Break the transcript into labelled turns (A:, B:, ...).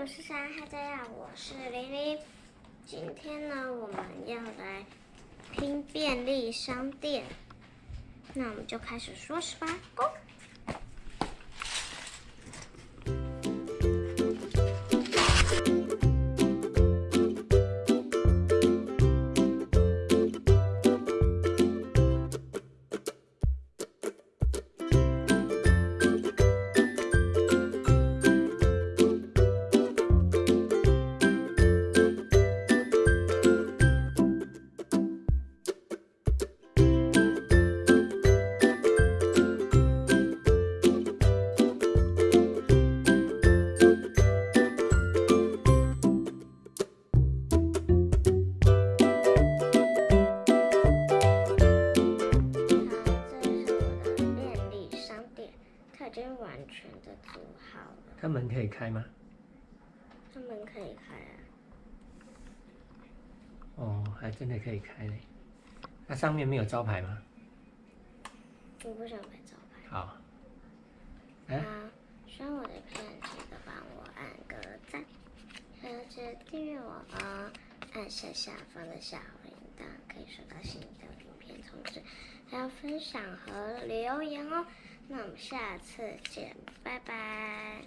A: 我是山大家好，我是玲玲。今天呢，我们要来拼便利商店，那我们就开始说是吧？Go！已经完全的组好了。
B: 它门可以开吗？
A: 它门可以开啊。
B: 哦，还真的可以开嘞。那上面没有招牌吗？
A: 我不想拍招牌。
B: 好。
A: 啊，喜欢我的片，记得帮我按个赞，还有记得订阅我哦。按下下方的小铃铛，要分享和留言哦，那我们下次见，拜拜。